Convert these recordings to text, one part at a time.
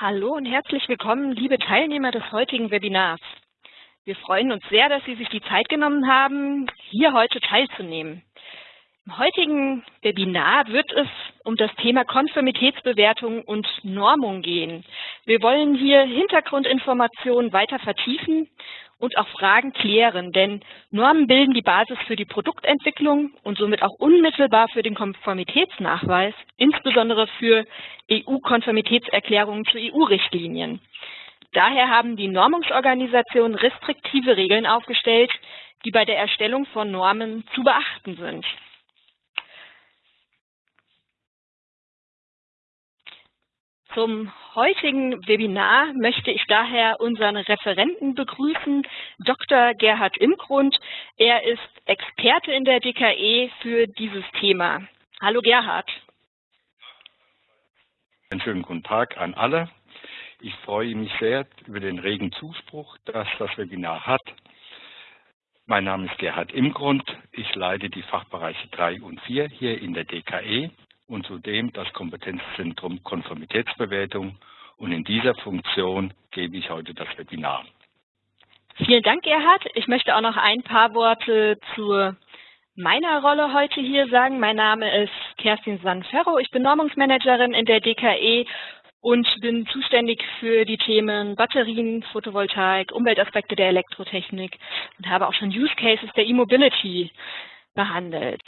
Hallo und herzlich willkommen, liebe Teilnehmer des heutigen Webinars. Wir freuen uns sehr, dass Sie sich die Zeit genommen haben, hier heute teilzunehmen. Im heutigen Webinar wird es um das Thema Konformitätsbewertung und Normung gehen. Wir wollen hier Hintergrundinformationen weiter vertiefen und auch Fragen klären, denn Normen bilden die Basis für die Produktentwicklung und somit auch unmittelbar für den Konformitätsnachweis, insbesondere für EU-Konformitätserklärungen zu EU-Richtlinien. Daher haben die Normungsorganisationen restriktive Regeln aufgestellt, die bei der Erstellung von Normen zu beachten sind. Zum heutigen Webinar möchte ich daher unseren Referenten begrüßen, Dr. Gerhard Imgrund. Er ist Experte in der DKE für dieses Thema. Hallo Gerhard. Einen schönen guten Tag an alle. Ich freue mich sehr über den regen Zuspruch, dass das Webinar hat. Mein Name ist Gerhard Imgrund. Ich leite die Fachbereiche 3 und 4 hier in der DKE und zudem das Kompetenzzentrum Konformitätsbewertung. Und in dieser Funktion gebe ich heute das Webinar. Vielen Dank, Gerhard. Ich möchte auch noch ein paar Worte zu meiner Rolle heute hier sagen. Mein Name ist Kerstin Sanferro. Ich bin Normungsmanagerin in der DKE und bin zuständig für die Themen Batterien, Photovoltaik, Umweltaspekte der Elektrotechnik und habe auch schon Use Cases der E-Mobility behandelt.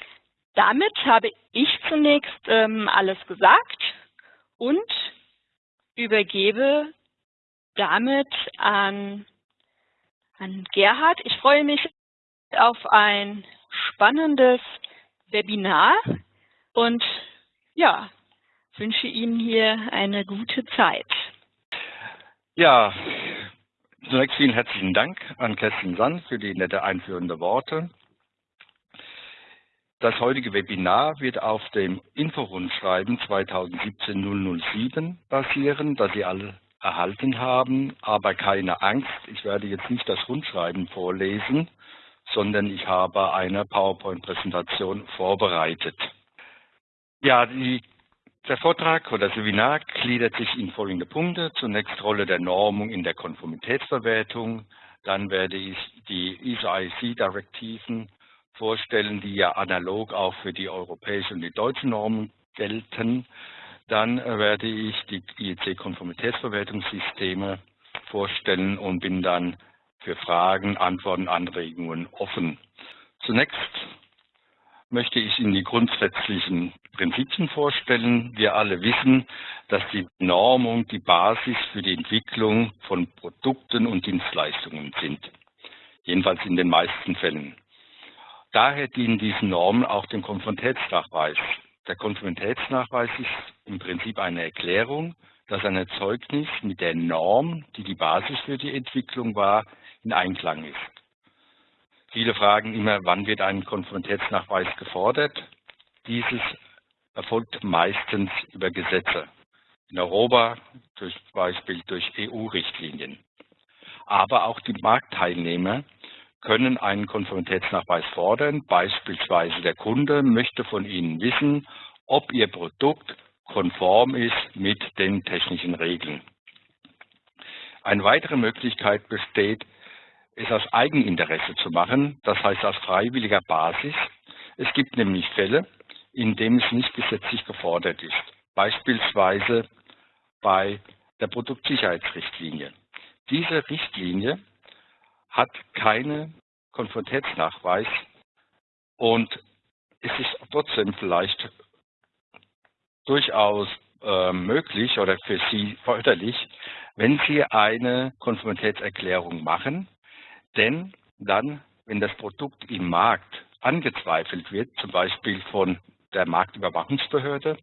Damit habe ich zunächst ähm, alles gesagt und übergebe damit an, an Gerhard. Ich freue mich auf ein spannendes Webinar und ja, wünsche Ihnen hier eine gute Zeit. Ja, zunächst vielen herzlichen Dank an Kerstin Sand für die nette einführende Worte. Das heutige Webinar wird auf dem Inforundschreiben 2017-007 basieren, das Sie alle erhalten haben. Aber keine Angst, ich werde jetzt nicht das Rundschreiben vorlesen, sondern ich habe eine PowerPoint-Präsentation vorbereitet. Ja, die, der Vortrag oder das Webinar gliedert sich in folgende Punkte. Zunächst Rolle der Normung in der Konformitätsverwertung. Dann werde ich die ISO-IC-Direktiven vorstellen, die ja analog auch für die europäischen und die deutschen Normen gelten. Dann werde ich die IEC-Konformitätsverwertungssysteme vorstellen und bin dann für Fragen, Antworten, Anregungen offen. Zunächst möchte ich Ihnen die grundsätzlichen Prinzipien vorstellen. Wir alle wissen, dass die Normung die Basis für die Entwicklung von Produkten und Dienstleistungen sind. Jedenfalls in den meisten Fällen. Daher dienen diese Normen auch dem Konformitätsnachweis. Der Konformitätsnachweis ist im Prinzip eine Erklärung, dass ein Erzeugnis mit der Norm, die die Basis für die Entwicklung war, in Einklang ist. Viele fragen immer, wann wird ein Konformitätsnachweis gefordert? Dieses erfolgt meistens über Gesetze. In Europa zum Beispiel durch EU-Richtlinien. Aber auch die Marktteilnehmer können einen Konformitätsnachweis fordern. Beispielsweise der Kunde möchte von Ihnen wissen, ob Ihr Produkt konform ist mit den technischen Regeln. Eine weitere Möglichkeit besteht, es aus Eigeninteresse zu machen, das heißt auf freiwilliger Basis. Es gibt nämlich Fälle, in denen es nicht gesetzlich gefordert ist, beispielsweise bei der Produktsicherheitsrichtlinie. Diese Richtlinie hat keine Konformitätsnachweis und es ist trotzdem vielleicht durchaus äh, möglich oder für Sie förderlich, wenn Sie eine Konformitätserklärung machen, denn dann, wenn das Produkt im Markt angezweifelt wird, zum Beispiel von der Marktüberwachungsbehörde,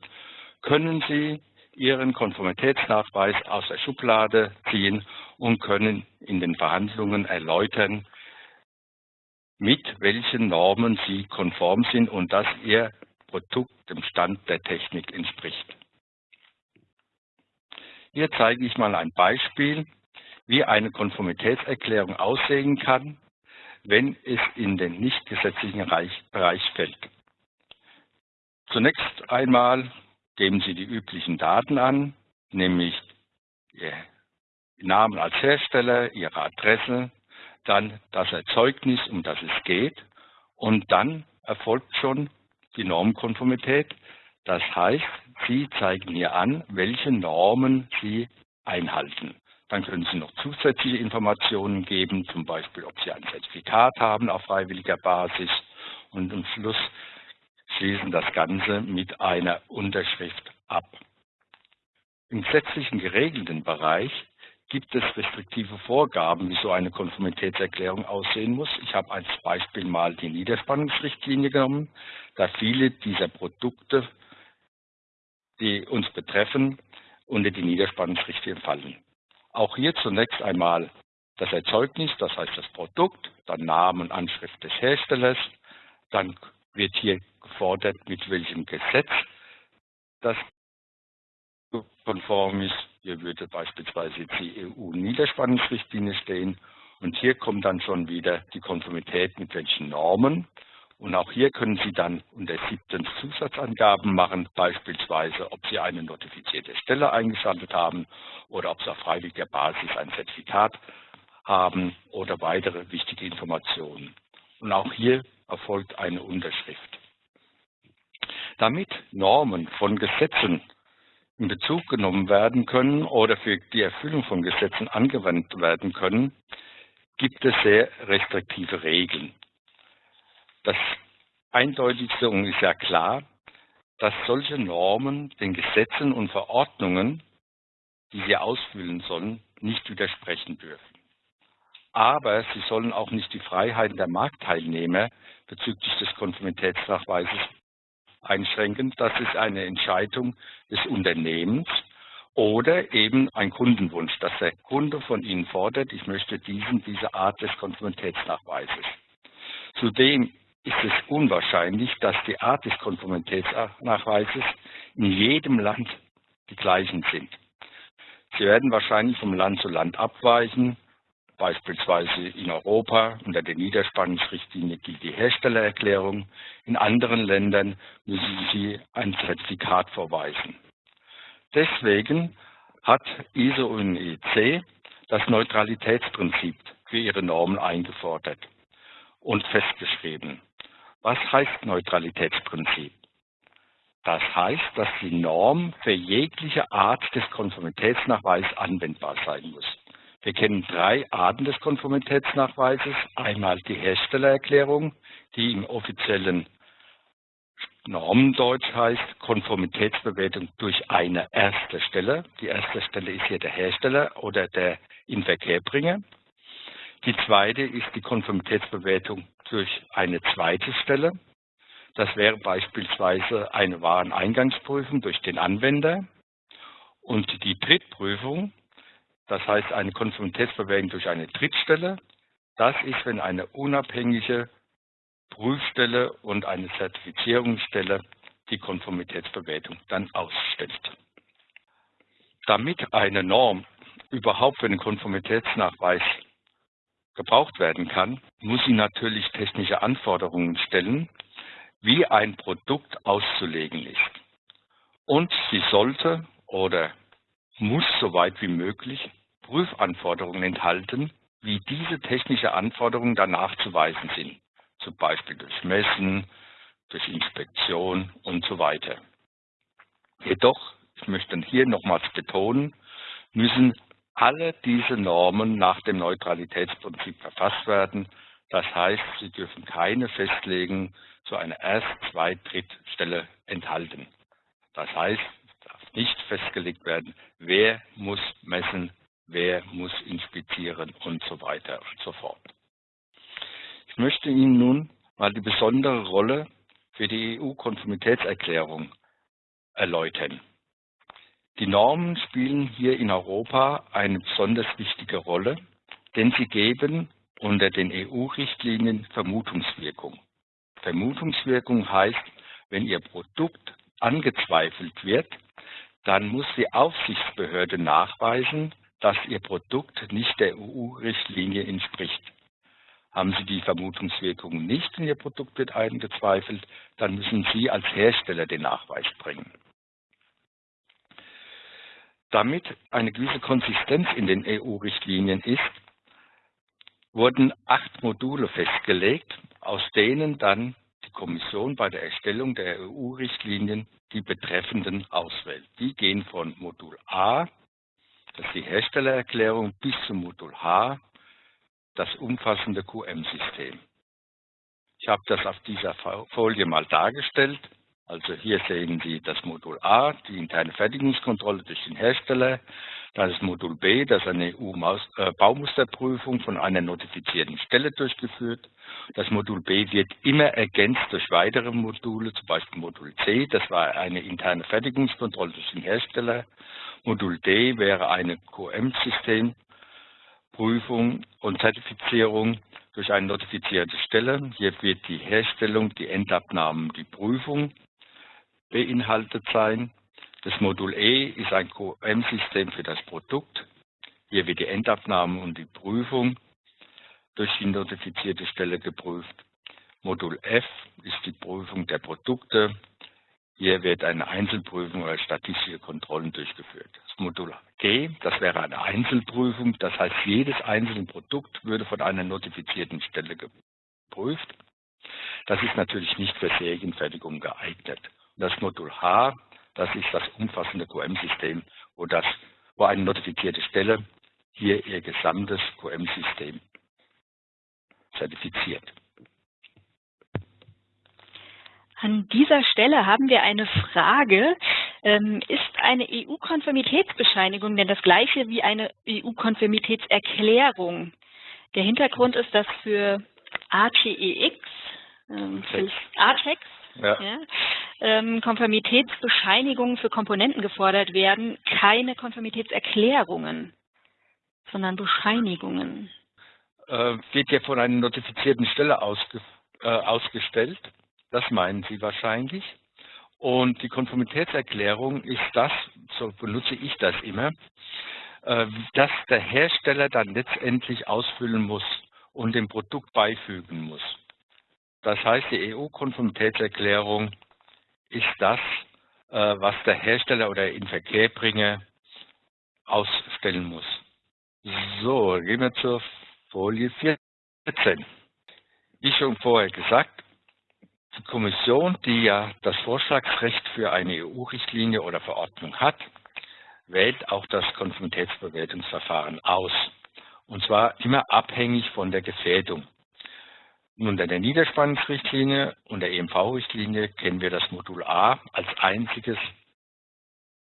können Sie Ihren Konformitätsnachweis aus der Schublade ziehen und können in den Verhandlungen erläutern, mit welchen Normen Sie konform sind und dass Ihr Produkt dem Stand der Technik entspricht. Hier zeige ich mal ein Beispiel, wie eine Konformitätserklärung aussehen kann, wenn es in den nicht gesetzlichen Bereich fällt. Zunächst einmal geben Sie die üblichen Daten an, nämlich Ihr Namen als Hersteller, Ihre Adresse, dann das Erzeugnis, um das es geht und dann erfolgt schon die Normkonformität. Das heißt, Sie zeigen hier an, welche Normen Sie einhalten. Dann können Sie noch zusätzliche Informationen geben, zum Beispiel, ob Sie ein Zertifikat haben auf freiwilliger Basis und am Schluss schließen das Ganze mit einer Unterschrift ab. Im gesetzlichen geregelten Bereich gibt es restriktive Vorgaben, wie so eine Konformitätserklärung aussehen muss. Ich habe als Beispiel mal die Niederspannungsrichtlinie genommen, da viele dieser Produkte, die uns betreffen, unter die Niederspannungsrichtlinie fallen. Auch hier zunächst einmal das Erzeugnis, das heißt das Produkt, dann Name und Anschrift des Herstellers, dann wird hier gefordert, mit welchem Gesetz das konform ist. Hier würde beispielsweise die EU-Niederspannungsrichtlinie stehen. Und hier kommt dann schon wieder die Konformität mit welchen Normen. Und auch hier können Sie dann unter siebten Zusatzangaben machen, beispielsweise, ob Sie eine notifizierte Stelle eingeschaltet haben oder ob Sie auf freiwilliger Basis ein Zertifikat haben oder weitere wichtige Informationen. Und auch hier erfolgt eine Unterschrift. Damit Normen von Gesetzen in Bezug genommen werden können oder für die Erfüllung von Gesetzen angewendet werden können, gibt es sehr restriktive Regeln. Das Eindeutigste ist ja klar, dass solche Normen den Gesetzen und Verordnungen, die sie ausfüllen sollen, nicht widersprechen dürfen. Aber sie sollen auch nicht die Freiheiten der Marktteilnehmer bezüglich des Konformitätsnachweises einschränken. Das ist eine Entscheidung des Unternehmens oder eben ein Kundenwunsch, dass der Kunde von Ihnen fordert, ich möchte diesen, diese Art des Konformitätsnachweises. Zudem ist es unwahrscheinlich, dass die Art des Konformitätsnachweises in jedem Land die gleichen sind. Sie werden wahrscheinlich vom Land zu Land abweichen. Beispielsweise in Europa unter der Niederspannungsrichtlinie gilt die Herstellererklärung. In anderen Ländern müssen Sie ein Zertifikat vorweisen. Deswegen hat ISO und EC das Neutralitätsprinzip für ihre Normen eingefordert und festgeschrieben. Was heißt Neutralitätsprinzip? Das heißt, dass die Norm für jegliche Art des Konformitätsnachweises anwendbar sein muss. Wir kennen drei Arten des Konformitätsnachweises. Einmal die Herstellererklärung, die im offiziellen Normendeutsch heißt Konformitätsbewertung durch eine erste Stelle. Die erste Stelle ist hier der Hersteller oder der Inverkehrbringer. Die zweite ist die Konformitätsbewertung durch eine zweite Stelle. Das wäre beispielsweise eine Wareneingangsprüfung durch den Anwender. Und die Drittprüfung das heißt, eine Konformitätsbewertung durch eine Drittstelle, das ist, wenn eine unabhängige Prüfstelle und eine Zertifizierungsstelle die Konformitätsbewertung dann ausstellt. Damit eine Norm überhaupt für den Konformitätsnachweis gebraucht werden kann, muss sie natürlich technische Anforderungen stellen, wie ein Produkt auszulegen ist. Und sie sollte oder muss so weit wie möglich Prüfanforderungen enthalten, wie diese technische Anforderungen danach zu weisen sind, zum Beispiel durch Messen, durch Inspektion und so weiter. Jedoch, ich möchte hier nochmals betonen, müssen alle diese Normen nach dem Neutralitätsprinzip verfasst werden. Das heißt, sie dürfen keine Festlegung zu einer Erst-, Zweit-, Drittstelle enthalten. Das heißt, es darf nicht festgelegt werden, wer muss messen, wer muss inspizieren und so weiter und so fort. Ich möchte Ihnen nun mal die besondere Rolle für die EU-Konformitätserklärung erläutern. Die Normen spielen hier in Europa eine besonders wichtige Rolle, denn sie geben unter den EU-Richtlinien Vermutungswirkung. Vermutungswirkung heißt, wenn Ihr Produkt angezweifelt wird, dann muss die Aufsichtsbehörde nachweisen, dass Ihr Produkt nicht der EU-Richtlinie entspricht. Haben Sie die Vermutungswirkung nicht und Ihr Produkt wird eingezweifelt, dann müssen Sie als Hersteller den Nachweis bringen. Damit eine gewisse Konsistenz in den EU-Richtlinien ist, wurden acht Module festgelegt, aus denen dann die Kommission bei der Erstellung der EU-Richtlinien die betreffenden auswählt. Die gehen von Modul A, das ist die Herstellererklärung, bis zum Modul H, das umfassende QM-System. Ich habe das auf dieser Folie mal dargestellt. Also hier sehen Sie das Modul A, die interne Fertigungskontrolle durch den Hersteller. Das Modul B, das eine EU-Baumusterprüfung von einer notifizierten Stelle durchgeführt. Das Modul B wird immer ergänzt durch weitere Module, zum Beispiel Modul C, das war eine interne Fertigungskontrolle durch den Hersteller. Modul D wäre eine QM-Systemprüfung und Zertifizierung durch eine notifizierte Stelle. Hier wird die Herstellung, die Endabnahmen, die Prüfung beinhaltet sein. Das Modul E ist ein QM-System für das Produkt. Hier wird die Endabnahme und die Prüfung durch die notifizierte Stelle geprüft. Modul F ist die Prüfung der Produkte. Hier wird eine Einzelprüfung oder statistische Kontrollen durchgeführt. Das Modul G, das wäre eine Einzelprüfung. Das heißt, jedes einzelne Produkt würde von einer notifizierten Stelle geprüft. Das ist natürlich nicht für Serienfertigung geeignet das Modul H, das ist das umfassende QM-System, wo, wo eine notifizierte Stelle hier ihr gesamtes QM-System zertifiziert. An dieser Stelle haben wir eine Frage. Ähm, ist eine EU-Konformitätsbescheinigung denn das gleiche wie eine EU-Konformitätserklärung? Der Hintergrund ist, dass für ATEX, ähm, für ATEX, ja. Ja, ähm, Konformitätsbescheinigungen für Komponenten gefordert werden, keine Konformitätserklärungen, sondern Bescheinigungen. Äh, wird ja von einer notifizierten Stelle ausge, äh, ausgestellt. Das meinen Sie wahrscheinlich. Und die Konformitätserklärung ist das, so benutze ich das immer, äh, dass der Hersteller dann letztendlich ausfüllen muss und dem Produkt beifügen muss. Das heißt, die EU-Konformitätserklärung ist das, äh, was der Hersteller oder Inverkehrbringer ausstellen muss. So, gehen wir zur Folie 14. Wie schon vorher gesagt, die Kommission, die ja das Vorschlagsrecht für eine EU-Richtlinie oder Verordnung hat, wählt auch das Konformitätsbewertungsverfahren aus. Und zwar immer abhängig von der Gefährdung. Unter der Niederspannungsrichtlinie und der EMV-Richtlinie kennen wir das Modul A als einziges,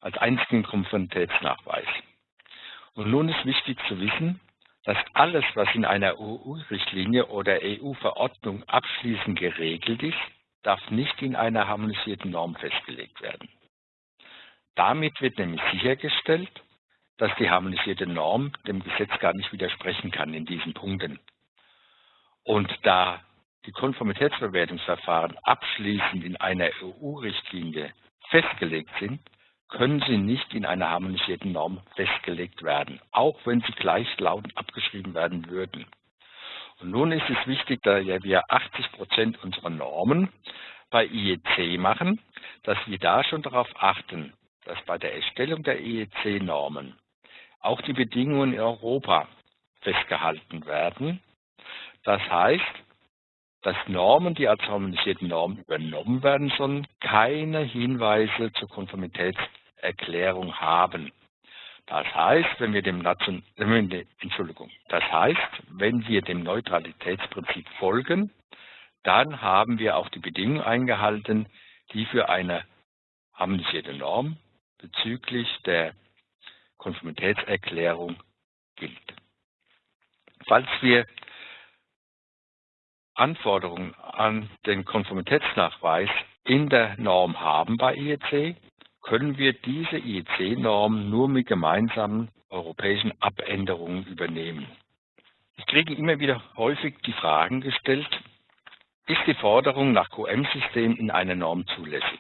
als einzigen Konformitätsnachweis. Und nun ist wichtig zu wissen, dass alles, was in einer EU-Richtlinie oder EU-Verordnung abschließend geregelt ist, darf nicht in einer harmonisierten Norm festgelegt werden. Damit wird nämlich sichergestellt, dass die harmonisierte Norm dem Gesetz gar nicht widersprechen kann in diesen Punkten. Und da die Konformitätsbewertungsverfahren abschließend in einer EU-Richtlinie festgelegt sind, können sie nicht in einer harmonisierten Norm festgelegt werden, auch wenn sie gleichlautend abgeschrieben werden würden. Und nun ist es wichtig, da ja wir 80 Prozent unserer Normen bei IEC machen, dass wir da schon darauf achten, dass bei der Erstellung der IEC-Normen auch die Bedingungen in Europa festgehalten werden das heißt, dass Normen, die als harmonisierte Normen übernommen werden sollen, keine Hinweise zur Konformitätserklärung haben. Das heißt, wenn wir dem Entschuldigung, das heißt, wenn wir dem Neutralitätsprinzip folgen, dann haben wir auch die Bedingungen eingehalten, die für eine harmonisierte Norm bezüglich der Konformitätserklärung gilt. Falls wir Anforderungen an den Konformitätsnachweis in der Norm haben bei IEC, können wir diese IEC-Norm nur mit gemeinsamen europäischen Abänderungen übernehmen. Ich kriege immer wieder häufig die Fragen gestellt, ist die Forderung nach QM-System in einer Norm zulässig?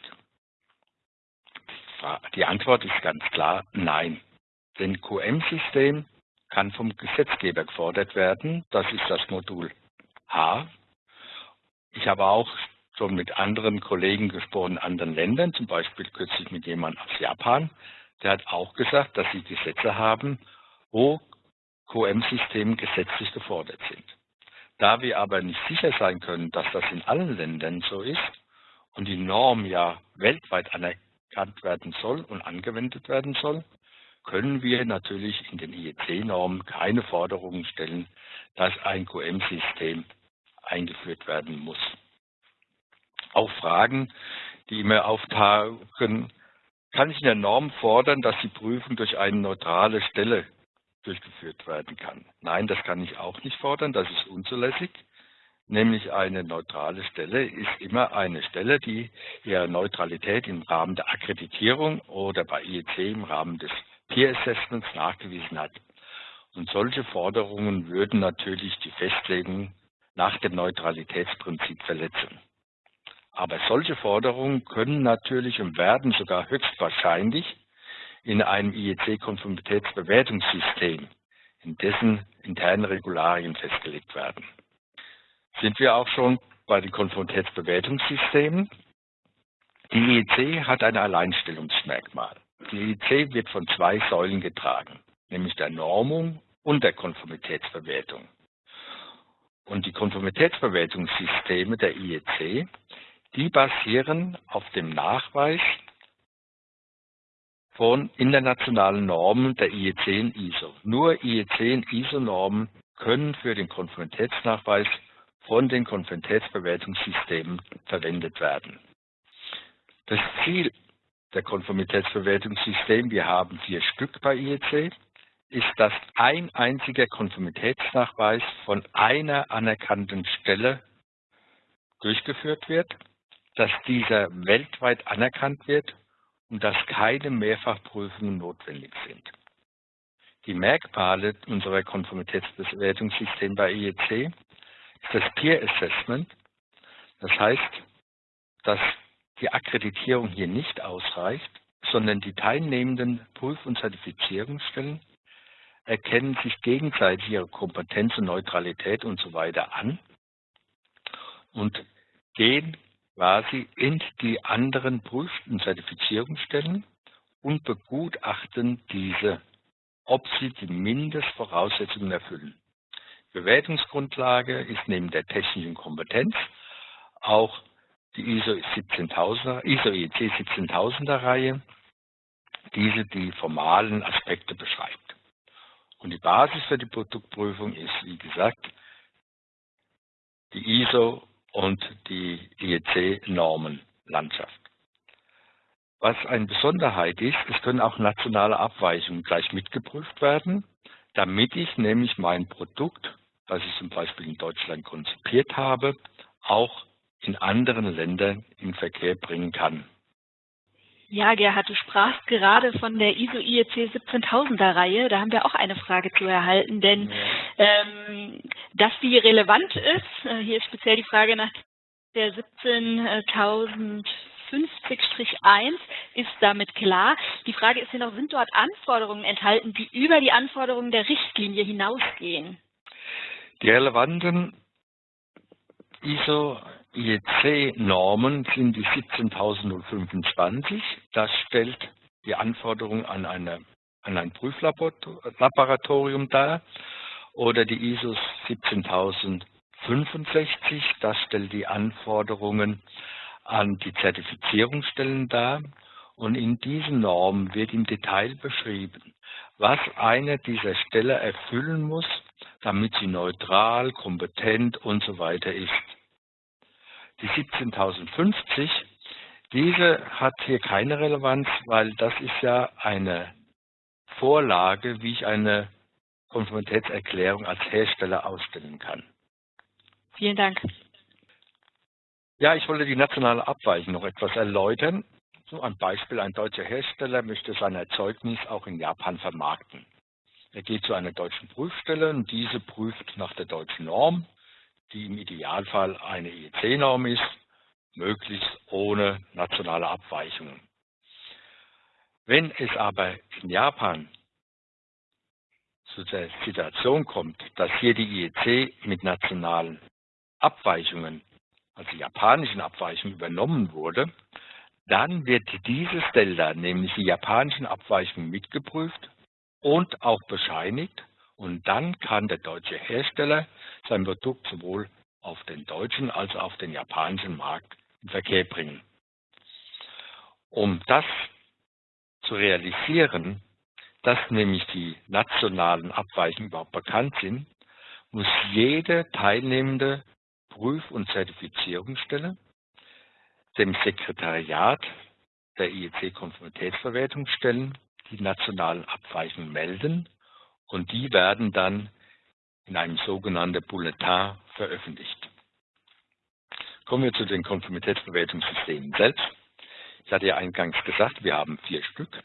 Die Antwort ist ganz klar nein. Denn QM-System kann vom Gesetzgeber gefordert werden. Das ist das Modul H ich habe auch schon mit anderen Kollegen gesprochen, in anderen Ländern, zum Beispiel kürzlich mit jemandem aus Japan. der hat auch gesagt, dass sie Gesetze haben, wo QM-Systeme gesetzlich gefordert sind. Da wir aber nicht sicher sein können, dass das in allen Ländern so ist und die Norm ja weltweit anerkannt werden soll und angewendet werden soll, können wir natürlich in den IEC-Normen keine Forderungen stellen, dass ein QM-System eingeführt werden muss. Auch Fragen, die immer auftauchen, kann ich in der Norm fordern, dass die Prüfung durch eine neutrale Stelle durchgeführt werden kann. Nein, das kann ich auch nicht fordern, das ist unzulässig. Nämlich eine neutrale Stelle ist immer eine Stelle, die ihre Neutralität im Rahmen der Akkreditierung oder bei IEC im Rahmen des Peer Assessments nachgewiesen hat. Und solche Forderungen würden natürlich die Festlegung nach dem Neutralitätsprinzip verletzen. Aber solche Forderungen können natürlich und werden sogar höchstwahrscheinlich in einem IEC-Konformitätsbewertungssystem, in dessen internen Regularien festgelegt werden. Sind wir auch schon bei den Konformitätsbewertungssystemen? Die IEC hat ein Alleinstellungsmerkmal. Die IEC wird von zwei Säulen getragen, nämlich der Normung und der Konformitätsbewertung. Und die Konformitätsbewertungssysteme der IEC, die basieren auf dem Nachweis von internationalen Normen der IEC und ISO. Nur IEC und ISO-Normen können für den Konformitätsnachweis von den Konformitätsbewertungssystemen verwendet werden. Das Ziel der Konformitätsbewertungssystem, wir haben vier Stück bei IEC, ist, dass ein einziger Konformitätsnachweis von einer anerkannten Stelle durchgeführt wird, dass dieser weltweit anerkannt wird und dass keine Mehrfachprüfungen notwendig sind. Die Merkmale unserer Konformitätsbewertungssystem bei IEC ist das Peer Assessment. Das heißt, dass die Akkreditierung hier nicht ausreicht, sondern die teilnehmenden Prüf- und Zertifizierungsstellen erkennen sich gegenseitig ihre Kompetenz und Neutralität und so weiter an und gehen quasi in die anderen Prüf- und Zertifizierungsstellen und begutachten diese, ob sie die Mindestvoraussetzungen erfüllen. Bewertungsgrundlage ist neben der technischen Kompetenz auch die ISO 17000er, ISO IEC 17000er Reihe, diese die formalen Aspekte beschreibt. Und die Basis für die Produktprüfung ist, wie gesagt, die ISO und die IEC-Normenlandschaft. Was eine Besonderheit ist, es können auch nationale Abweichungen gleich mitgeprüft werden, damit ich nämlich mein Produkt, das ich zum Beispiel in Deutschland konzipiert habe, auch in anderen Ländern in Verkehr bringen kann. Ja, Gerhard, du sprachst gerade von der ISO IEC 17000er Reihe. Da haben wir auch eine Frage zu erhalten, denn ähm, dass die relevant ist, äh, hier ist speziell die Frage nach der 17050 1 ist damit klar. Die Frage ist ja noch, sind dort Anforderungen enthalten, die über die Anforderungen der Richtlinie hinausgehen? Die relevanten ISO IEC-Normen sind die 17025. Das stellt die Anforderungen an, eine, an ein Prüflaboratorium dar. Oder die ISO 17065. Das stellt die Anforderungen an die Zertifizierungsstellen dar. Und in diesen Normen wird im Detail beschrieben, was eine dieser Stelle erfüllen muss, damit sie neutral, kompetent und so weiter ist die 17.050, diese hat hier keine Relevanz, weil das ist ja eine Vorlage, wie ich eine Konformitätserklärung als Hersteller ausstellen kann. Vielen Dank. Ja, ich wollte die nationale Abweichung noch etwas erläutern. So ein Beispiel, ein deutscher Hersteller möchte sein Erzeugnis auch in Japan vermarkten. Er geht zu einer deutschen Prüfstelle und diese prüft nach der deutschen Norm die im Idealfall eine IEC-Norm ist, möglichst ohne nationale Abweichungen. Wenn es aber in Japan zu der Situation kommt, dass hier die IEC mit nationalen Abweichungen, also japanischen Abweichungen übernommen wurde, dann wird dieses Delta, nämlich die japanischen Abweichungen, mitgeprüft und auch bescheinigt. Und dann kann der deutsche Hersteller sein Produkt sowohl auf den deutschen als auch auf den japanischen Markt in Verkehr bringen. Um das zu realisieren, dass nämlich die nationalen Abweichungen überhaupt bekannt sind, muss jede teilnehmende Prüf- und Zertifizierungsstelle dem Sekretariat der IEC-Konformitätsverwertung stellen, die nationalen Abweichungen melden und die werden dann in einem sogenannten Bulletin veröffentlicht. Kommen wir zu den Konformitätsverwertungssystemen selbst. Ich hatte ja eingangs gesagt, wir haben vier Stück.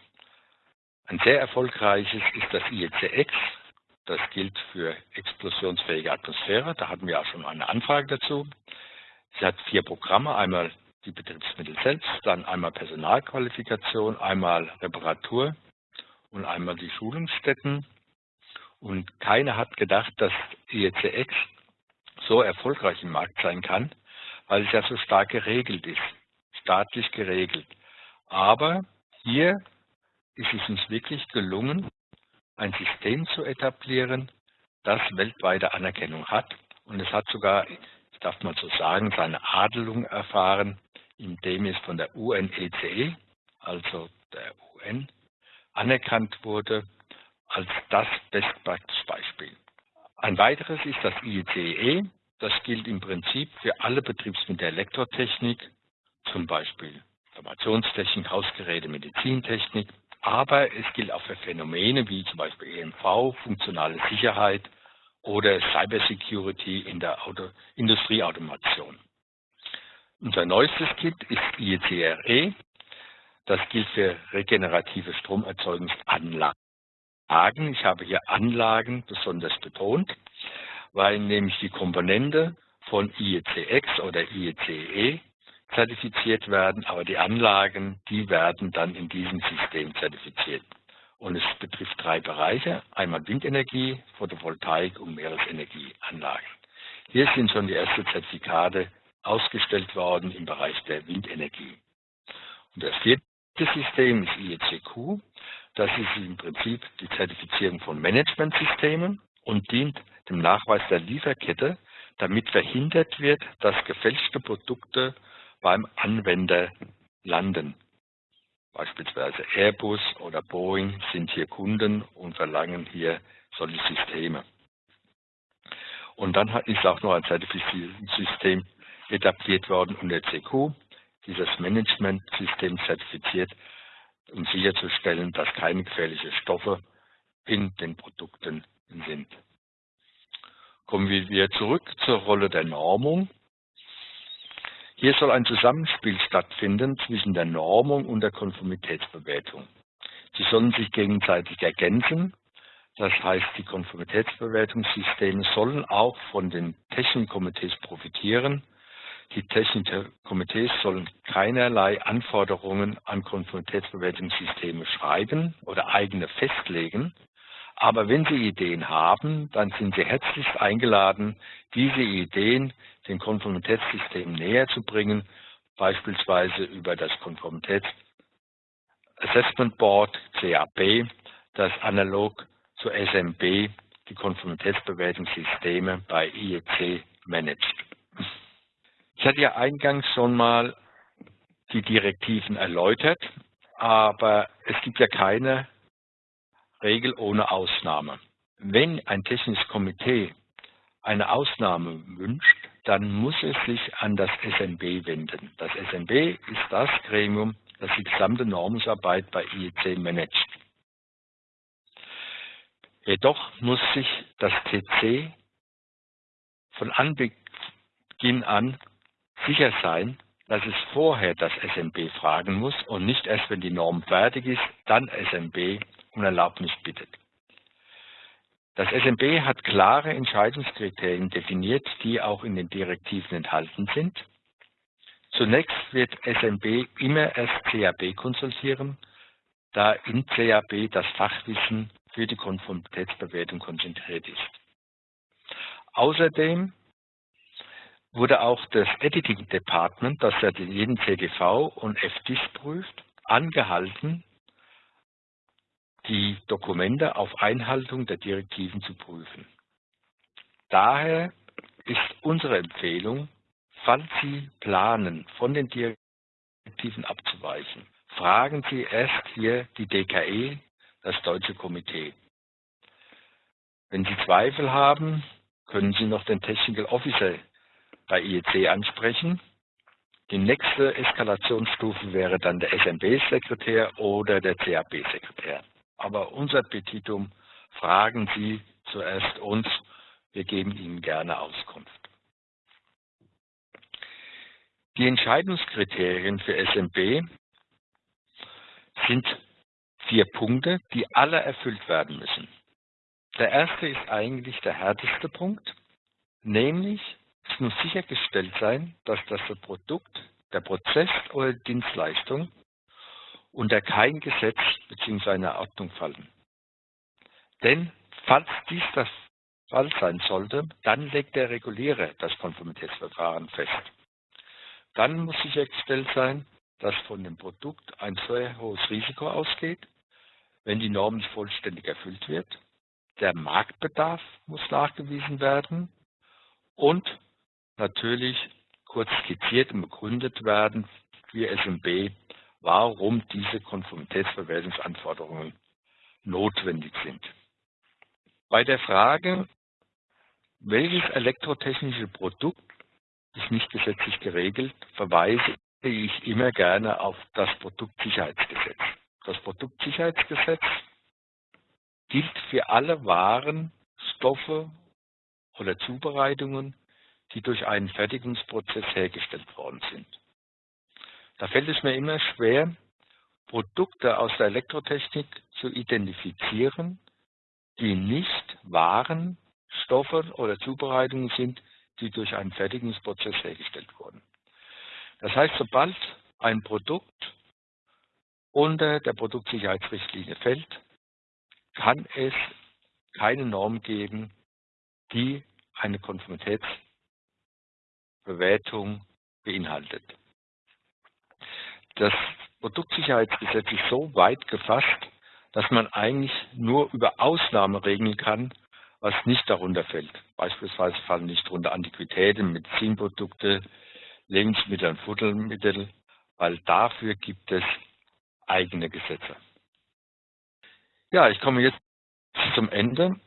Ein sehr erfolgreiches ist das IECX. Das gilt für explosionsfähige Atmosphäre. Da hatten wir auch schon eine Anfrage dazu. Sie hat vier Programme. Einmal die Betriebsmittel selbst, dann einmal Personalqualifikation, einmal Reparatur und einmal die Schulungsstätten. Und keiner hat gedacht, dass IECX so erfolgreich im Markt sein kann, weil es ja so stark geregelt ist, staatlich geregelt. Aber hier ist es uns wirklich gelungen, ein System zu etablieren, das weltweite Anerkennung hat. Und es hat sogar, ich darf mal so sagen, seine Adelung erfahren, indem es von der UNECE, e, also der UN, anerkannt wurde als das Best-Practice-Beispiel. Ein weiteres ist das IECE. E. Das gilt im Prinzip für alle Betriebsmittel Elektrotechnik, zum Beispiel Informationstechnik, Hausgeräte, Medizintechnik, aber es gilt auch für Phänomene wie zum Beispiel EMV, funktionale Sicherheit oder Cybersecurity in der Auto Industrieautomation. Unser neuestes Kit ist IECRE. Das gilt für regenerative Stromerzeugungsanlagen. Ich habe hier Anlagen besonders betont, weil nämlich die Komponente von IECX oder IECE zertifiziert werden, aber die Anlagen, die werden dann in diesem System zertifiziert. Und es betrifft drei Bereiche, einmal Windenergie, Photovoltaik und Meeresenergieanlagen. Hier sind schon die ersten Zertifikate ausgestellt worden im Bereich der Windenergie. Und das vierte System ist IECQ. Das ist im Prinzip die Zertifizierung von Managementsystemen und dient dem Nachweis der Lieferkette, damit verhindert wird, dass gefälschte Produkte beim Anwender landen. Beispielsweise Airbus oder Boeing sind hier Kunden und verlangen hier solche Systeme. Und dann ist auch noch ein Zertifizierungssystem etabliert worden unter CQ, dieses Management-System zertifiziert, um sicherzustellen, dass keine gefährlichen Stoffe in den Produkten sind. Kommen wir zurück zur Rolle der Normung. Hier soll ein Zusammenspiel stattfinden zwischen der Normung und der Konformitätsbewertung. Sie sollen sich gegenseitig ergänzen. Das heißt, die Konformitätsbewertungssysteme sollen auch von den Technikkomitees profitieren die technischen Komitees sollen keinerlei Anforderungen an Konformitätsbewertungssysteme schreiben oder eigene festlegen. Aber wenn Sie Ideen haben, dann sind Sie herzlichst eingeladen, diese Ideen den Konformitätssystemen näher zu bringen, beispielsweise über das Konformitäts Assessment Board, CAB, das analog zu SMB die Konformitätsbewertungssysteme bei IEC managt. Ich hatte ja eingangs schon mal die Direktiven erläutert, aber es gibt ja keine Regel ohne Ausnahme. Wenn ein technisches Komitee eine Ausnahme wünscht, dann muss es sich an das SMB wenden. Das SMB ist das Gremium, das die gesamte Normungsarbeit bei IEC managt. Jedoch muss sich das TC von Anbeginn an sicher sein, dass es vorher das SMB fragen muss und nicht erst, wenn die Norm fertig ist, dann SMB um Erlaubnis bittet. Das SMB hat klare Entscheidungskriterien definiert, die auch in den Direktiven enthalten sind. Zunächst wird SMB immer erst CAB konsultieren, da in CAB das Fachwissen für die Konformitätsbewertung konzentriert ist. Außerdem wurde auch das Editing Department, das ja jeden CGV und FDIS prüft, angehalten, die Dokumente auf Einhaltung der Direktiven zu prüfen. Daher ist unsere Empfehlung, falls Sie planen, von den Direktiven abzuweichen, fragen Sie erst hier die DKE, das Deutsche Komitee. Wenn Sie Zweifel haben, können Sie noch den Technical Officer bei IEC ansprechen. Die nächste Eskalationsstufe wäre dann der SMB-Sekretär oder der CAP-Sekretär. Aber unser Petitum fragen Sie zuerst uns, wir geben Ihnen gerne Auskunft. Die Entscheidungskriterien für SMB sind vier Punkte, die alle erfüllt werden müssen. Der erste ist eigentlich der härteste Punkt, nämlich es muss sichergestellt sein, dass das Produkt, der Prozess oder die Dienstleistung unter kein Gesetz bzw. eine Ordnung fallen. Denn falls dies das Fall sein sollte, dann legt der Regulierer das Konformitätsverfahren fest. Dann muss sichergestellt sein, dass von dem Produkt ein sehr hohes Risiko ausgeht, wenn die Norm nicht vollständig erfüllt wird. Der Marktbedarf muss nachgewiesen werden und natürlich kurz skizziert und begründet werden für SMB, warum diese Konformitätsverwertungsanforderungen notwendig sind. Bei der Frage, welches elektrotechnische Produkt ist nicht gesetzlich geregelt, verweise ich immer gerne auf das Produktsicherheitsgesetz. Das Produktsicherheitsgesetz gilt für alle Waren, Stoffe oder Zubereitungen, die durch einen Fertigungsprozess hergestellt worden sind. Da fällt es mir immer schwer, Produkte aus der Elektrotechnik zu identifizieren, die nicht Waren, Stoffe oder Zubereitungen sind, die durch einen Fertigungsprozess hergestellt wurden. Das heißt, sobald ein Produkt unter der Produktsicherheitsrichtlinie fällt, kann es keine Norm geben, die eine Konformitätsbewertung beinhaltet. Das Produktsicherheitsgesetz ist so weit gefasst, dass man eigentlich nur über Ausnahmen regeln kann, was nicht darunter fällt. Beispielsweise fallen nicht darunter Antiquitäten, Medizinprodukte, Lebensmittel und Futtermittel, weil dafür gibt es eigene Gesetze. Ja, ich komme jetzt zum Ende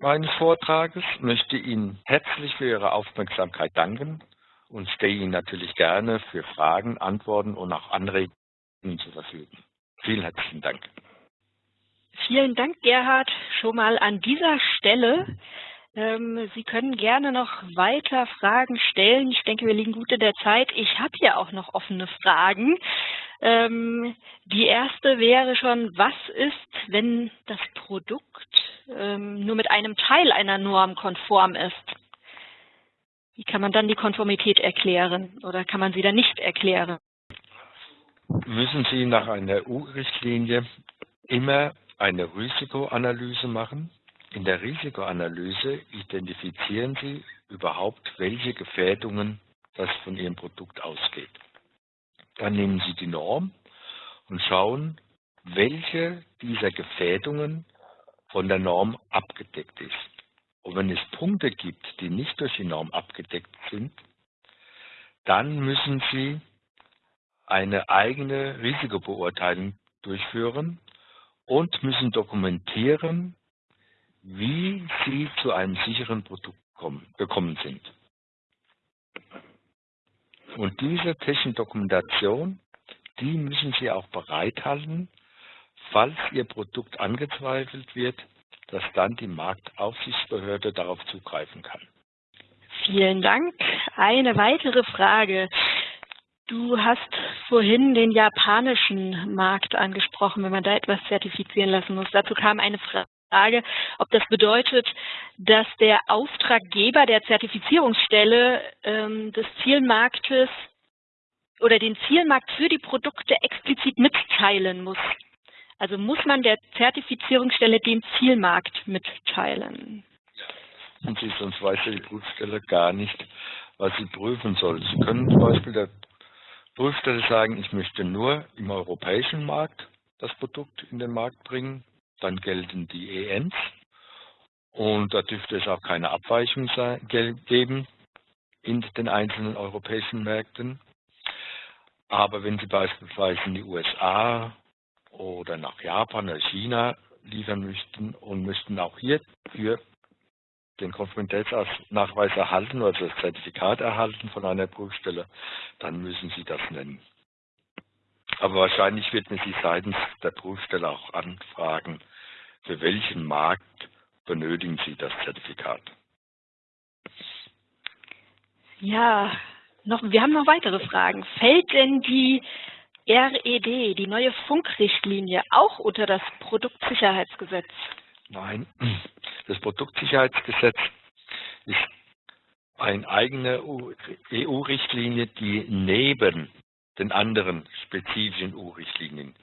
meines Vortrages, möchte Ihnen herzlich für Ihre Aufmerksamkeit danken und stehe Ihnen natürlich gerne für Fragen, Antworten und auch Anregungen zur Verfügung. Vielen herzlichen Dank. Vielen Dank, Gerhard, schon mal an dieser Stelle. Ähm, Sie können gerne noch weiter Fragen stellen. Ich denke, wir liegen gut in der Zeit. Ich habe hier auch noch offene Fragen. Ähm, die erste wäre schon, was ist, wenn das Produkt ähm, nur mit einem Teil einer Norm konform ist? Wie kann man dann die Konformität erklären oder kann man sie dann nicht erklären? Müssen Sie nach einer EU-Richtlinie immer eine Risikoanalyse machen? In der Risikoanalyse identifizieren Sie überhaupt, welche Gefährdungen das von Ihrem Produkt ausgeht. Dann nehmen Sie die Norm und schauen, welche dieser Gefährdungen von der Norm abgedeckt ist. Und wenn es Punkte gibt, die nicht durch die Norm abgedeckt sind, dann müssen Sie eine eigene Risikobeurteilung durchführen und müssen dokumentieren, wie Sie zu einem sicheren Produkt kommen, gekommen sind. Und diese technische Dokumentation, die müssen Sie auch bereithalten, falls Ihr Produkt angezweifelt wird, dass dann die Marktaufsichtsbehörde darauf zugreifen kann. Vielen Dank. Eine weitere Frage. Du hast vorhin den japanischen Markt angesprochen, wenn man da etwas zertifizieren lassen muss. Dazu kam eine Frage, ob das bedeutet, dass der Auftraggeber der Zertifizierungsstelle ähm, des Zielmarktes oder den Zielmarkt für die Produkte explizit mitteilen muss. Also muss man der Zertifizierungsstelle den Zielmarkt mitteilen. Und sie, sonst weiß die Prüfstelle gar nicht, was sie prüfen soll. Sie können zum Beispiel der Prüfstelle sagen, ich möchte nur im europäischen Markt das Produkt in den Markt bringen. Dann gelten die ENs und da dürfte es auch keine Abweichung geben in den einzelnen europäischen Märkten. Aber wenn Sie beispielsweise in die USA oder nach Japan oder China liefern möchten und müssten auch hier für den Konformitätsnachweis erhalten oder das Zertifikat erhalten von einer Prüfstelle, dann müssen Sie das nennen. Aber wahrscheinlich wird man Sie seitens der Prüfstelle auch anfragen, für welchen Markt benötigen Sie das Zertifikat. Ja, noch, wir haben noch weitere Fragen. Fällt denn die RED, die neue Funkrichtlinie, auch unter das Produktsicherheitsgesetz? Nein, das Produktsicherheitsgesetz ist eine eigene EU-Richtlinie, die neben den anderen spezifischen EU-Richtlinien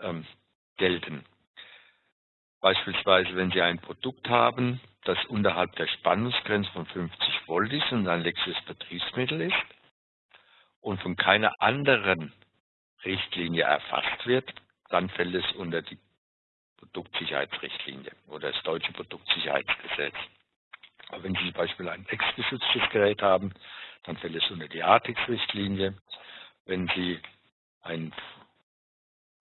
ähm, gelten. Beispielsweise, wenn Sie ein Produkt haben, das unterhalb der Spannungsgrenze von 50 Volt ist und ein elektrisches Betriebsmittel ist und von keiner anderen Richtlinie erfasst wird, dann fällt es unter die Produktsicherheitsrichtlinie oder das deutsche Produktsicherheitsgesetz. Aber wenn Sie zum Beispiel ein textgeschütztes Gerät haben, dann fällt es unter die ATEX-Richtlinie. Wenn Sie ein,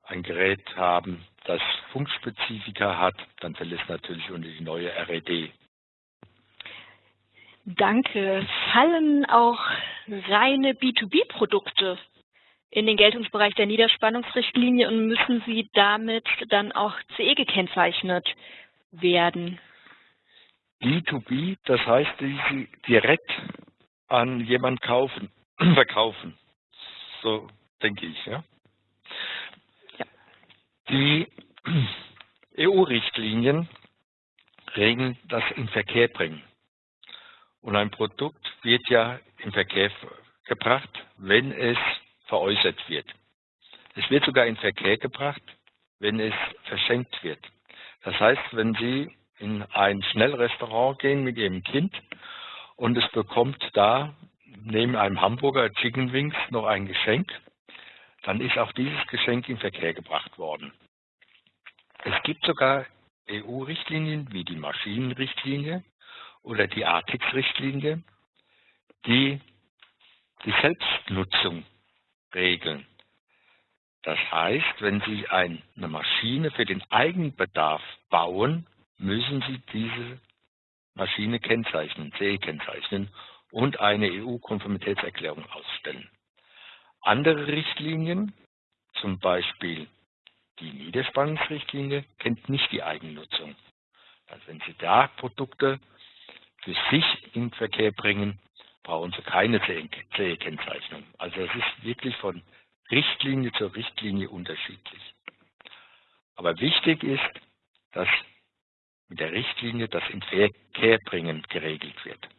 ein Gerät haben, das Funkspezifika hat, dann fällt es natürlich unter die neue RED. Danke. Fallen auch reine B2B-Produkte in den Geltungsbereich der Niederspannungsrichtlinie und müssen sie damit dann auch CE gekennzeichnet werden? B2B, das heißt, die sie direkt an jemand kaufen, verkaufen. So denke ich, ja. ja. Die EU-Richtlinien regeln das in Verkehr bringen. Und ein Produkt wird ja in Verkehr gebracht, wenn es veräußert wird. Es wird sogar in Verkehr gebracht, wenn es verschenkt wird. Das heißt, wenn Sie in ein Schnellrestaurant gehen mit Ihrem Kind und es bekommt da neben einem Hamburger Chicken Wings noch ein Geschenk, dann ist auch dieses Geschenk in Verkehr gebracht worden. Es gibt sogar EU-Richtlinien wie die Maschinenrichtlinie oder die ATIX-Richtlinie, die die Selbstnutzung regeln. Das heißt, wenn Sie eine Maschine für den Eigenbedarf bauen, müssen Sie diese Maschine kennzeichnen, CE kennzeichnen und eine EU-Konformitätserklärung ausstellen. Andere Richtlinien, zum Beispiel die Niederspannungsrichtlinie, kennt nicht die Eigennutzung. Also wenn Sie da Produkte für sich in Verkehr bringen, brauchen Sie keine CE-Kennzeichnung. Also es ist wirklich von Richtlinie zur Richtlinie unterschiedlich. Aber wichtig ist, dass mit der Richtlinie das in Verkehr bringen geregelt wird.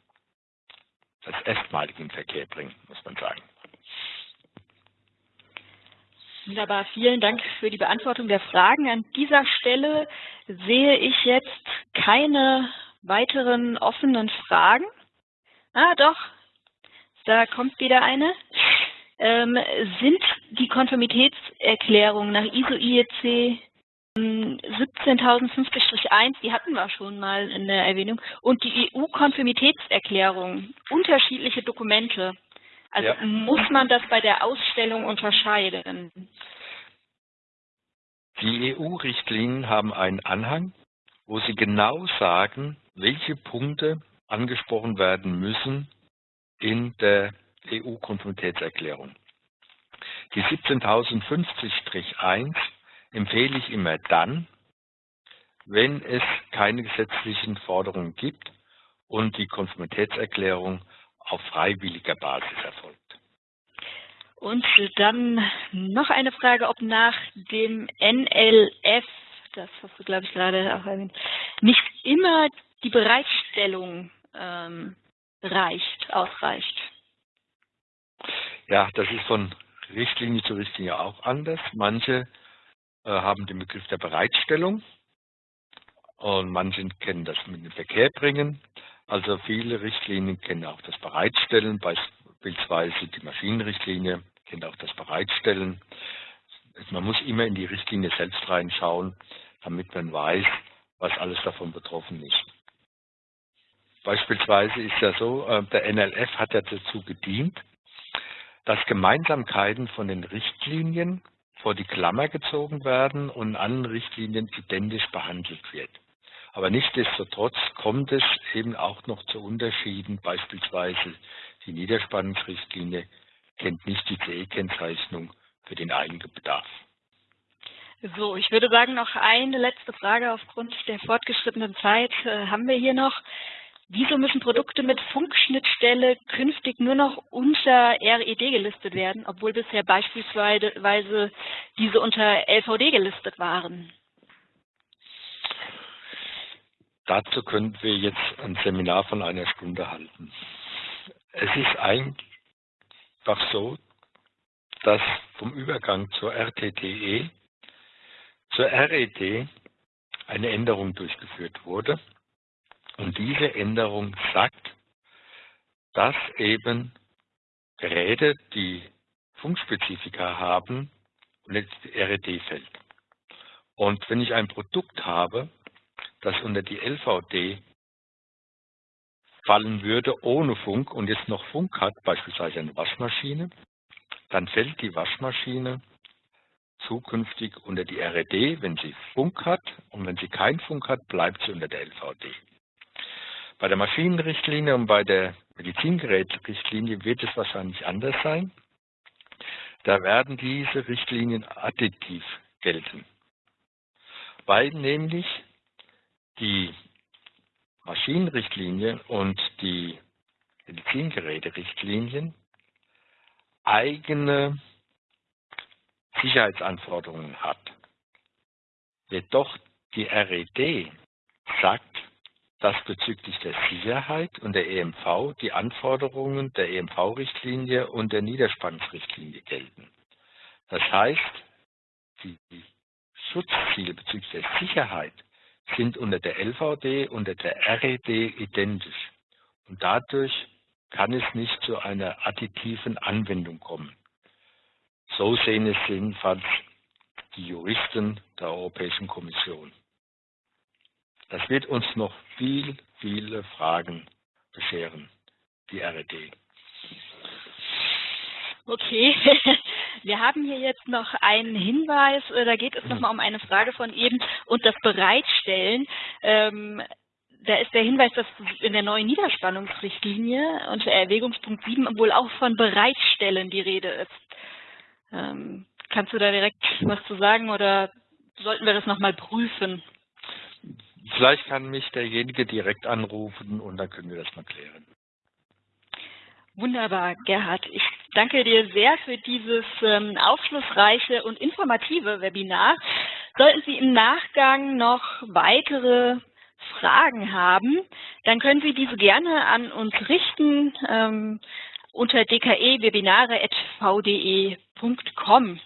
Das erstmalige in Verkehr bringen, muss man sagen. Wunderbar, vielen Dank für die Beantwortung der Fragen. An dieser Stelle sehe ich jetzt keine weiteren offenen Fragen. Ah, doch. Da kommt wieder eine. Ähm, sind die Konformitätserklärungen nach ISO IEC 17050-1, die hatten wir schon mal in der Erwähnung, und die EU-Konformitätserklärung, unterschiedliche Dokumente. Also ja. muss man das bei der Ausstellung unterscheiden? Die EU-Richtlinien haben einen Anhang, wo sie genau sagen, welche Punkte angesprochen werden müssen in der EU-Konformitätserklärung. Die 17050-1 empfehle ich immer dann, wenn es keine gesetzlichen Forderungen gibt und die Konformitätserklärung auf freiwilliger Basis erfolgt. Und dann noch eine Frage, ob nach dem NLF, das hast du glaube ich gerade auch erwähnt, nicht immer die Bereitstellung ähm, reicht, ausreicht. Ja, das ist von Richtlinie zu Richtlinie auch anders. Manche haben den Begriff der Bereitstellung und manche kennen das mit dem Verkehr bringen. Also viele Richtlinien kennen auch das Bereitstellen, beispielsweise die Maschinenrichtlinie kennt auch das Bereitstellen. Man muss immer in die Richtlinie selbst reinschauen, damit man weiß, was alles davon betroffen ist. Beispielsweise ist ja so, äh, der NLF hat ja dazu gedient, dass Gemeinsamkeiten von den Richtlinien vor die Klammer gezogen werden und allen Richtlinien identisch behandelt wird. Aber nichtsdestotrotz kommt es eben auch noch zu Unterschieden. Beispielsweise die Niederspannungsrichtlinie kennt nicht die CE-Kennzeichnung für den Eigenbedarf. So, ich würde sagen, noch eine letzte Frage aufgrund der fortgeschrittenen Zeit äh, haben wir hier noch. Wieso müssen Produkte mit Funkschnittstelle künftig nur noch unter RED gelistet werden, obwohl bisher beispielsweise diese unter LVD gelistet waren? Dazu können wir jetzt ein Seminar von einer Stunde halten. Es ist einfach so, dass vom Übergang zur RTTE zur RED eine Änderung durchgeführt wurde. Und diese Änderung sagt, dass eben Geräte, die Funkspezifika haben, die RED fällt. Und wenn ich ein Produkt habe, das unter die LVD fallen würde ohne Funk und jetzt noch Funk hat, beispielsweise eine Waschmaschine, dann fällt die Waschmaschine zukünftig unter die RED, wenn sie Funk hat und wenn sie keinen Funk hat, bleibt sie unter der LVD. Bei der Maschinenrichtlinie und bei der Medizingerätrichtlinie wird es wahrscheinlich anders sein. Da werden diese Richtlinien additiv gelten, weil nämlich die Maschinenrichtlinie und die Medizingeräterichtlinien eigene Sicherheitsanforderungen hat. Jedoch die RED sagt, dass bezüglich der Sicherheit und der EMV die Anforderungen der EMV-Richtlinie und der Niederspannungsrichtlinie gelten. Das heißt, die Schutzziele bezüglich der Sicherheit sind unter der LVD und der RED identisch. Und dadurch kann es nicht zu einer additiven Anwendung kommen. So sehen es jedenfalls die Juristen der Europäischen Kommission. Das wird uns noch viel, viele Fragen bescheren, die RED. Okay, wir haben hier jetzt noch einen Hinweis, äh, da geht es nochmal um eine Frage von eben und das Bereitstellen. Ähm, da ist der Hinweis, dass in der neuen Niederspannungsrichtlinie unter Erwägungspunkt 7 wohl auch von Bereitstellen die Rede ist. Ähm, kannst du da direkt was zu sagen oder sollten wir das nochmal prüfen? Vielleicht kann mich derjenige direkt anrufen und dann können wir das mal klären. Wunderbar, Gerhard. Ich danke dir sehr für dieses ähm, aufschlussreiche und informative Webinar. Sollten Sie im Nachgang noch weitere Fragen haben, dann können Sie diese gerne an uns richten ähm, unter dke-webinare.vde.com.